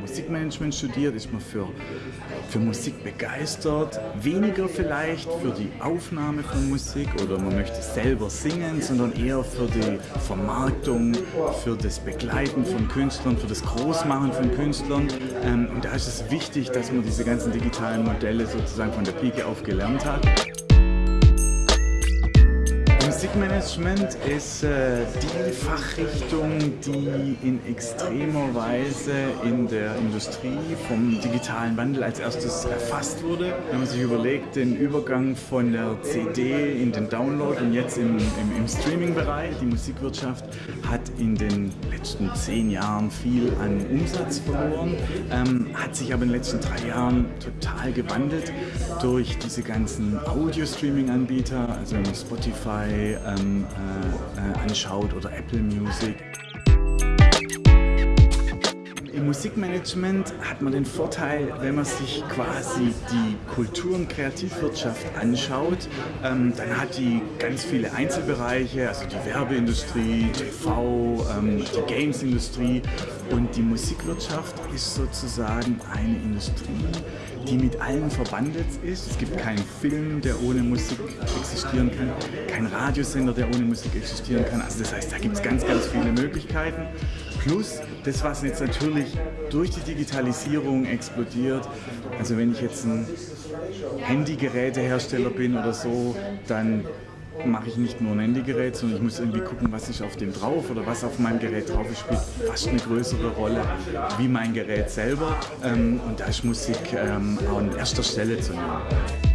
Musikmanagement studiert, ist man für, für Musik begeistert. Weniger vielleicht für die Aufnahme von Musik oder man möchte selber singen, sondern eher für die Vermarktung, für das Begleiten von Künstlern, für das Großmachen von Künstlern. Ähm, und da ist es wichtig, dass man diese ganzen digitalen Modelle sozusagen von der Pike auf gelernt hat. Musikmanagement ist äh, die Fachrichtung, die in extremer Weise in der Industrie vom digitalen Wandel als erstes erfasst wurde. Wenn man sich überlegt, den Übergang von der CD in den Download und jetzt im, im, im Streaming-Bereich, die Musikwirtschaft hat in den letzten zehn Jahren viel an Umsatz verloren, ähm, hat sich aber in den letzten drei Jahren total gewandelt durch diese ganzen Audio-Streaming-Anbieter, also Spotify, ähm, äh, äh, anschaut oder Apple Music. Im Musikmanagement hat man den Vorteil, wenn man sich quasi die Kultur- und Kreativwirtschaft anschaut, ähm, dann hat die ganz viele Einzelbereiche, also die Werbeindustrie, TV, ähm, die Gamesindustrie und die Musikwirtschaft ist sozusagen eine Industrie, die mit allem verbandelt ist. Es gibt keinen Film, der ohne Musik existieren kann, kein Radiosender, der ohne Musik existieren kann. Also das heißt, da gibt es ganz, ganz viele Möglichkeiten. Plus das, was jetzt natürlich durch die Digitalisierung explodiert. Also wenn ich jetzt ein Handygerätehersteller bin oder so, dann mache ich nicht nur ein Handygerät, sondern ich muss irgendwie gucken, was ist auf dem drauf oder was auf meinem Gerät drauf ist, spielt fast eine größere Rolle wie mein Gerät selber. Ähm, und da ist Musik ähm, an erster Stelle zu nehmen.